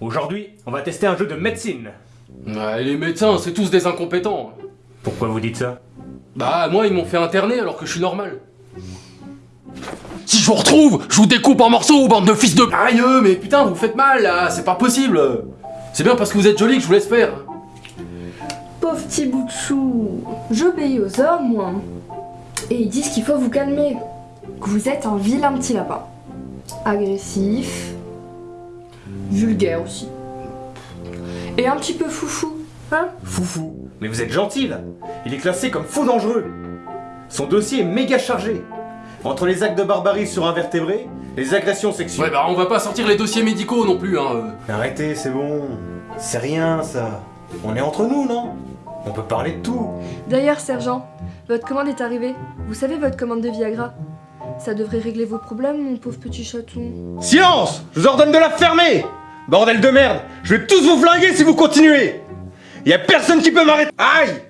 Aujourd'hui, on va tester un jeu de médecine. Ouais, les médecins, c'est tous des incompétents. Pourquoi vous dites ça? Bah, moi, ils m'ont fait interner alors que je suis normal. Si je vous retrouve, je vous découpe en morceaux, bande de fils de... Aïe, mais putain, vous faites mal, là, c'est pas possible C'est bien parce que vous êtes joli que je vous laisse faire. Pauvre petit bout de chou, j'obéis aux hommes, moi. Et ils disent qu'il faut vous calmer, que vous êtes un vilain petit lapin. Agressif, vulgaire aussi. Et un petit peu foufou, hein? Foufou. Mais vous êtes gentil là. Il est classé comme faux dangereux. Son dossier est méga chargé. Entre les actes de barbarie sur invertébrés, les agressions Ouais, sexuelles. bah, on va pas sortir les dossiers médicaux non plus, hein. euh. Arrêtez, c'est bon. C'est rien ça. On est entre nous, non? On peut parler de tout. D'ailleurs, sergent, votre commande est arrivée. Vous savez votre commande de Viagra? Ça devrait régler vos problèmes, mon pauvre petit chaton. Silence Je vous ordonne de la fermer Bordel de merde Je vais tous vous flinguer si vous continuez. Y a personne qui peut m'arrêter. Aïe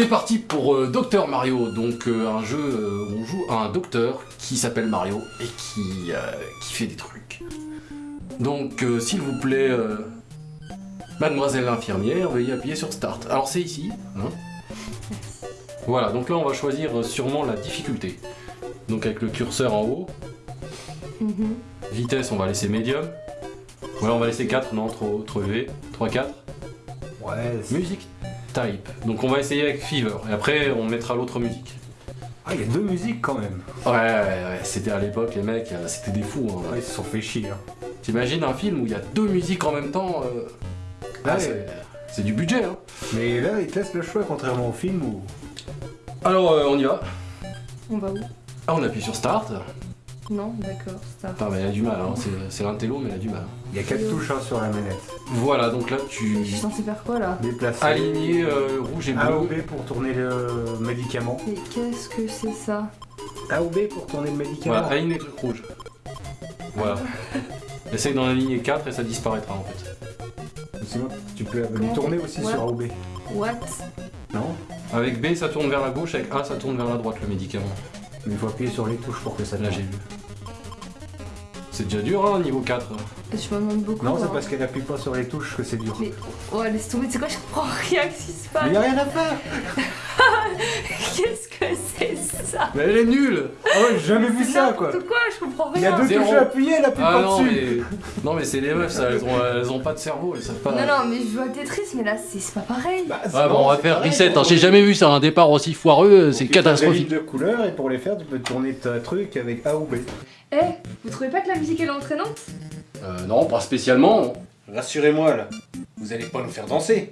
C'est parti pour euh, Docteur Mario, donc euh, un jeu euh, où on joue à un docteur qui s'appelle Mario et qui, euh, qui fait des trucs. Donc euh, s'il vous plaît, euh, mademoiselle l'infirmière, veuillez appuyer sur Start. Alors c'est ici. hein. Voilà, donc là on va choisir sûrement la difficulté. Donc avec le curseur en haut, Mhm. vitesse on va laisser médium. Voilà, on va laisser 4, non, trop, trop élevé. 3, 4. Ouais, Musique type. Donc on va essayer avec Fever et après on mettra l'autre musique. Ah, y a deux musiques quand même. Ouais, ouais, ouais, c'était à l'époque, les mecs, euh, c'était des fous. hein. Ouais, ils se sont fait chier. Hein. T'imagines un film où il y a deux musiques en même temps euh, ah, Ouais. c'est- C'est du budget, hein. Mais là, ils te laissent le choix, contrairement au film où. Alors, euh, on y va. On va où? Ah, on appuie sur Start. Non, d'accord, ça. Attends, mais elle a du mal, hein. c'est- l'intello, mais elle a du mal. Il y a quatre touches hein, sur la manette. Voilà, donc là, tu Je suis censée faire quoi là? Déplacer. aligner euh, rouge et A ou bleu. B pour tourner le médicament. Mais qu'est-ce que c'est ça? A ou B pour tourner le médicament. Voilà, aligne les trucs rouges. Voilà. Essaye d'en aligner 4 et ça disparaîtra en fait. Sinon, tu peux Comment tourner aussi sur A ou B. What? Non? Avec B, ça tourne vers la gauche, avec A, ça tourne vers la droite le médicament. Mais il faut appuyer sur les touches pour que ça Là, j'ai vu. C'est déjà dur, hein, niveau 4. Et Tu m'en demandes beaucoup. Non, c'est hein. parce qu'elle appuie pas sur les touches que c'est dur. Mais oh, laisse tomber, tu sais quoi, je comprends rien à ce qui se Mais passe. y a rien à faire Qu'est-ce que c'est ça Mais elle est nulle Ah ouais, j'ai jamais vu ça quoi quoi, je comprends Il y a deux Zéro. touches à appuyer, elle appuie Ah pas non, dessus mais... Non, mais c'est les meufs, ça, elles ont, elles ont pas de cerveau, elles savent pas... Non, non, mais je joue à Tetris, mais là, c'est c'est pas pareil. Bah, c'est- Ah bon, on va c'est faire pareil, reset, hein. j'ai jamais vu ça, un départ aussi foireux, c'est Tu fais des catastrophique. de couleurs et pour les faire, tu peux tourner ta truc avec A ou B. Eh, vous trouvez pas que la musique elle est entraînante? Euh, non, pas spécialement. Rassurez-moi là, vous allez pas nous faire danser.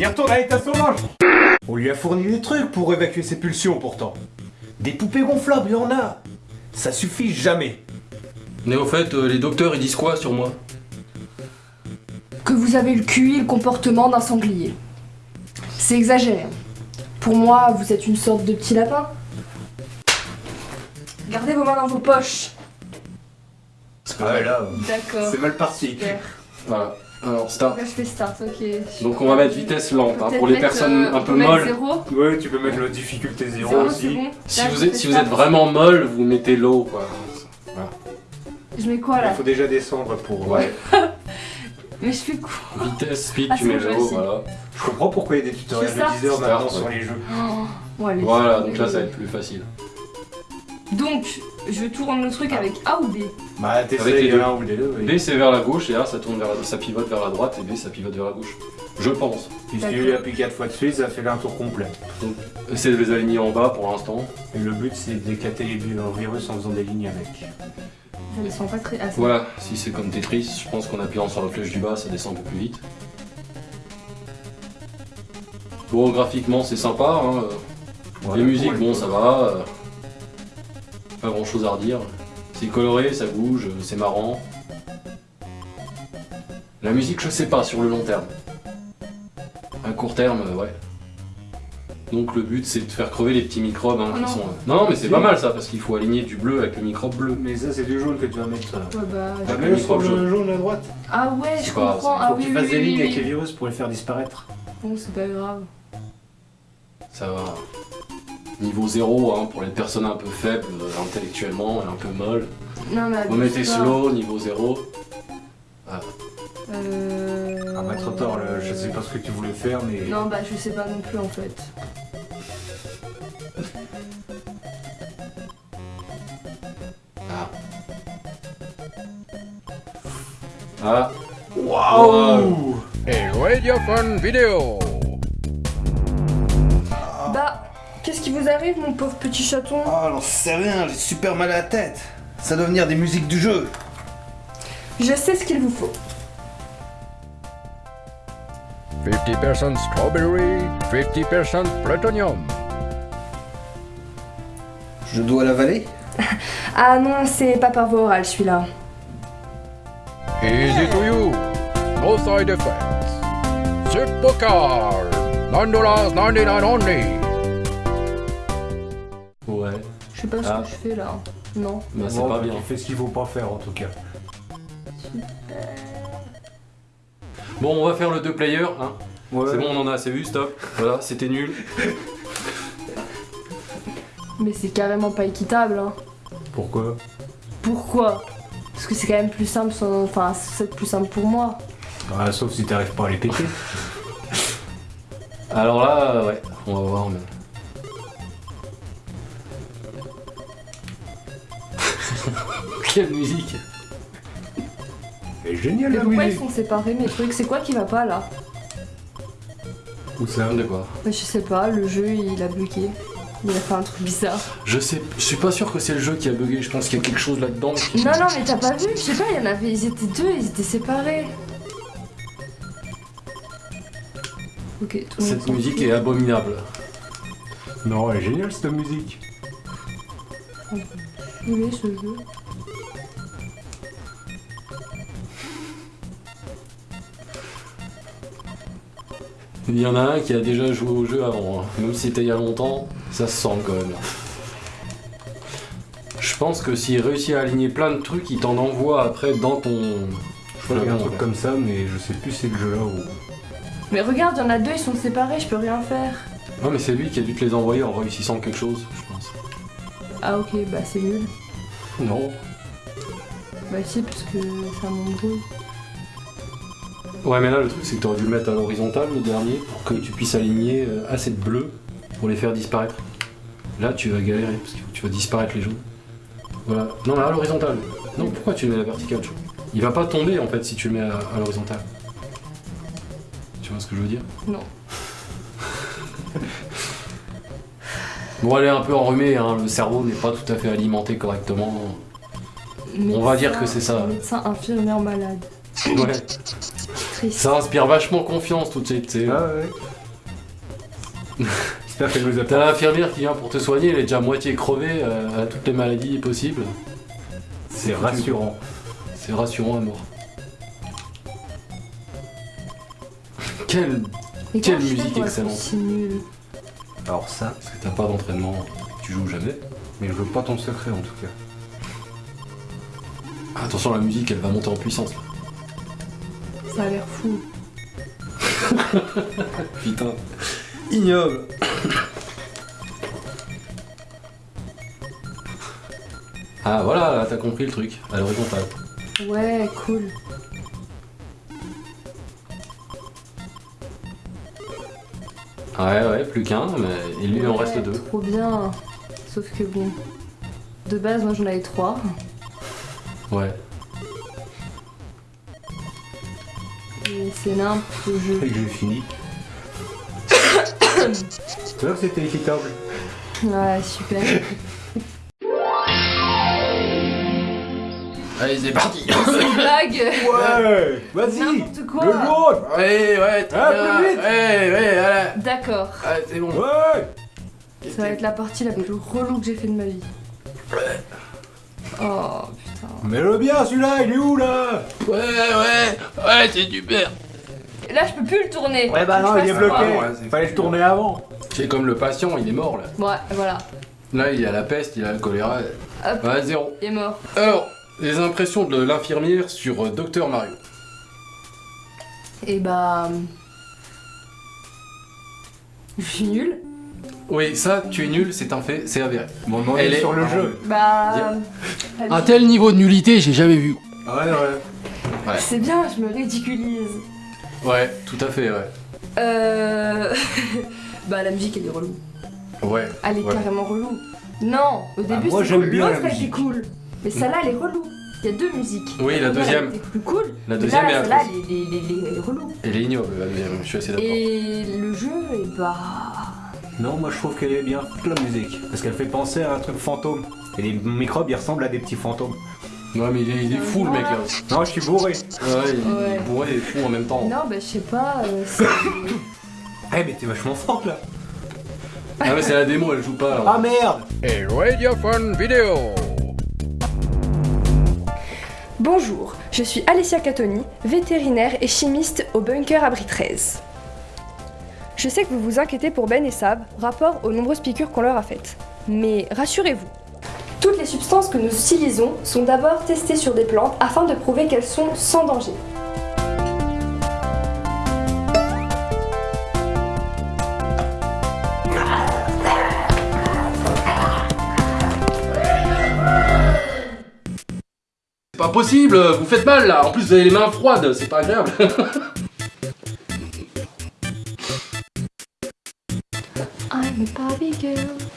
Il retourne à l'état sauvage On lui a fourni des trucs pour évacuer ses pulsions pourtant. Des poupées gonflables, il y en a Ça suffit jamais Mais au fait, euh, les docteurs, ils disent quoi sur moi? Que vous avez le QI et le comportement d'un sanglier. C'est exagéré. Pour moi, vous êtes une sorte de petit lapin. Gardez vos mains dans vos poches. Ah ouais là, D'accord. mal parti. Super. Voilà. Alors, start. Là, je fais start, ok. Donc on va mettre vitesse lente, hein, pour les personnes euh, un peu molles. Ouais, tu peux mettre la difficulté 0 Zéro, aussi. bon. Si Là, vous êtes, fais si vous start. êtes vraiment molle, vous mettez low, quoi. Je mets quoi Il là faut déjà descendre pour... Ouais. Mais je fais quoi Vitesse, speed, Ah, tu mets sais. voilà. Je comprends pourquoi il y a des tutoriels Je de start 10 heures maintenant sur les jeux. Oh. Voilà, donc là, ça va être plus facile. Donc, je tourne le truc avec A ou B Bah, t'essayes deux. l'un ou les deux. oui. B c'est vers la gauche et A ça tourne vers la... ça pivote vers la droite et B ça pivote vers la gauche. Je pense. Si tu lui appuies 4 fois de suite, ça fait un tour complet. Essayez de les aligner en bas pour l'instant. Et le but, c'est d'éclater les le virus en faisant des lignes avec. Ça descend pas très. Ah, Voilà, si c'est comme Tetris, je pense qu'en appuyant sur la flèche du bas ça descend un peu plus vite. Bon, graphiquement c'est sympa. Hein. Les musiques, bon, ça va. Pas grand chose à redire. C'est coloré, ça bouge, c'est marrant. La musique, je sais pas sur le long terme. À court terme, euh, ouais. Donc le but, c'est de faire crever les petits microbes hein, Oh qui non. sont. euh, Non, mais c'est pas mal ça, parce qu'il faut aligner du bleu avec le microbe bleu. Mais ça, c'est du jaune que tu vas mettre. Ouais, bah. T'as le microbe le jaune à droite Ah ouais, C'est je pas grave, comprends. Ah Faut oui, que tu oui, fasses des oui, lignes oui, avec les virus pour les faire disparaître. Bon, c'est pas grave. Ça va. Niveau 0 hein, pour les personnes un peu faibles euh, intellectuellement et un peu molles. Non, mais. Vous mettez pas. slow, niveau 0. Euh. Ah bah trop tard, le- je sais pas ce que tu voulais faire, mais... Non, bah je sais pas non plus en fait. Ah. Ah. Waouh A Radiophone Video. Qu'est-ce qui vous arrive, mon pauvre petit chaton Oh, j'en sais rien, j'ai super mal à la tête. Ça doit venir des musiques du jeu. Je sais ce qu'il vous faut. 50% strawberry, 50% plutonium. Je dois l'avaler Ah non, c'est pas par voie orale celui-là. Easy to you. No side effects. Supercar. $9.99 only. Je sais pas ce Ah. que je fais là. Non. Bah c'est pas bien. Tu fais ce qu'il faut pas faire en tout cas. Bon, on va faire le deux player, hein. Ouais. C'est bon, on en a assez vu, stop. Voilà, c'était nul. Mais c'est carrément pas équitable, hein. Pourquoi? Pourquoi? Parce que c'est quand même plus simple, sans- enfin, c'est plus simple pour moi. Ah, Sauf si t'arrives pas à les péter. Alors là, ouais, on va voir, mais. Quelle musique C'est génial Mais la pourquoi ils sont séparés mes trucs? C'est quoi qui va pas là? Où ça De quoi? Bah, Je sais pas, le jeu il a bloqué. Il a fait un truc bizarre. Je sais, je suis pas sûr que c'est le jeu qui a bugué, je pense qu'il y a quelque chose là-dedans. qui- Non, non, mais t'as pas vu? Je sais pas, il y en avait. Ils étaient deux, ils étaient séparés. Ok, tout le monde Cette musique est abominable. Non, elle est géniale cette musique. Oui, ce jeu? Il y en a un qui a déjà joué au jeu avant, hein. même si c'était il y a longtemps, ça se sent quand même. Je pense que s'il réussit à aligner plein de trucs, il t'en envoie après dans ton. Je crois qu'il y a un truc comme ça, mais je sais plus c'est le jeu là où. Mais regarde, il y en a deux, ils sont séparés, je peux rien faire. Non mais c'est lui qui a dû te les envoyer en réussissant quelque chose, je pense. Ah, ok, bah c'est nul. Non. Bah si, parce que ça m'embrouille. Ouais mais là le truc c'est que t'aurais dû le mettre à l'horizontale le dernier pour que tu puisses aligner euh, assez de bleus pour les faire disparaître. Là tu vas galérer parce que tu vas disparaître les jaunes. Voilà. Non mais à l'horizontale. Non pourquoi tu le mets à la verticale Il va pas tomber en fait si tu le mets à, à l'horizontale. Tu vois ce que je veux dire? Non. Bon elle est un peu enrhumée, hein, le cerveau n'est pas tout à fait alimenté correctement. On va dire que c'est ça. Médecin infirmière malade. Ouais. Triste. Ça inspire vachement confiance tout de suite. tu sais. Ah ouais. J'espère qu'elle nous a T'as l'infirmière qui vient pour te soigner, elle est déjà moitié crevée, euh, elle a toutes les maladies possibles. C'est rassurant. C'est rassurant à mort. Mais Quelle fais musique excellente. Alors ça, Parce que t'as pas d'entraînement, tu joues jamais. mais je veux pas ton secret en tout cas. Attention, la musique, elle va monter en puissance. là. Ça a l'air fou. Putain. Ignoble. ah voilà, là, t'as compris le truc, à l'horizontale. Ouais, cool. Ouais, ouais, plus qu'un, mais il lui en Ouais, reste deux. Trop bien. Sauf que bon. De base, moi j'en avais trois. Ouais. C'est nimp le jeu. Et que j'ai fini. C'est vrai que c'était équitable. Ouais, super. Allez, c'est parti C'est une blague Ouais Vas-y N'importe quoi. Le jaune Ouais, ouais, très Ah, bien. plus vite. Ouais, ouais, voilà. D'accord. Allez, c'est bon. Ouais Ça va être la partie la plus relou que j'ai fait de ma vie. Oh putain. Mets-le bien celui-là, il est où là? Ouais, ouais, ouais, c'est super. Là, je peux plus le tourner. Ouais bah non, il est bloqué. Ouais, Fallait le tourner avant. C'est comme le patient, il est mort là. Ouais, voilà. Là, il a la peste, il a le choléra. Hop. Ouais, zéro. Il est mort. Alors, les impressions de l'infirmière sur euh, Docteur Mario. Et bah. Je suis nulle. Oui, ça, tu es nul, c'est un fait, c'est avéré. Bon, on Elle est est- sur le jeu. Bah. Un tel niveau de nullité, j'ai jamais vu. Ouais, ouais. C'est bien, je me ridiculise. Ouais, tout à fait, ouais. Euh. bah, la musique elle est relou. Ouais. Elle est Ouais. carrément relou. Non, au début moi, c'est j'aime cool. L'autre elle était cool. Mais celle-là elle est relou. Il y a deux musiques. Oui, la deuxième. Plus cool. La mais deuxième là, est celle-là elle est, elle est- elle est- elle est relou. Elle est ignoble, la deuxième, je suis assez d'accord. Et le jeu, et bah. Non, moi je trouve qu'elle est bien toute la musique. Parce qu'elle fait penser à un truc fantôme. Et les microbes ils ressemblent à des petits fantômes. Ouais, mais il est, il est fou le mec là. Non, je suis bourré. Ouais, il Ouais. est bourré et fou en même temps. Non, bah je sais pas. euh, c'est- Eh, mais t'es vachement forte là. Ah, mais c'est la démo, elle joue pas alors. Ah merde A Radio Fun Video. Bonjour, je suis Alessia Catoni, vétérinaire et chimiste au bunker Abri 13. Je sais que vous vous inquiétez pour Ben et Sab, rapport aux nombreuses piqûres qu'on leur a faites. Mais rassurez-vous, toutes les substances que nous utilisons sont d'abord testées sur des plantes afin de prouver qu'elles sont sans danger. C'est pas possible, vous faites mal là. En plus, vous avez les mains froides, c'est pas agréable.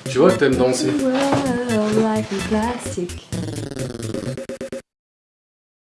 tu vois que t'aimes danser.